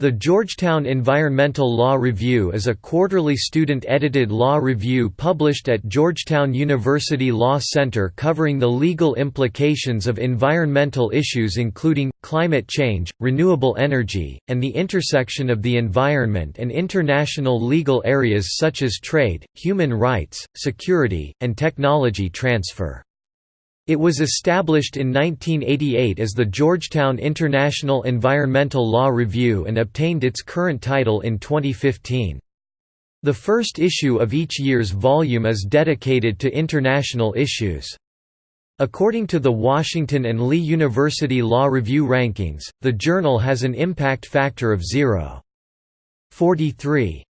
The Georgetown Environmental Law Review is a quarterly student-edited law review published at Georgetown University Law Center covering the legal implications of environmental issues including, climate change, renewable energy, and the intersection of the environment and international legal areas such as trade, human rights, security, and technology transfer. It was established in 1988 as the Georgetown International Environmental Law Review and obtained its current title in 2015. The first issue of each year's volume is dedicated to international issues. According to the Washington and Lee University Law Review rankings, the journal has an impact factor of 0.43.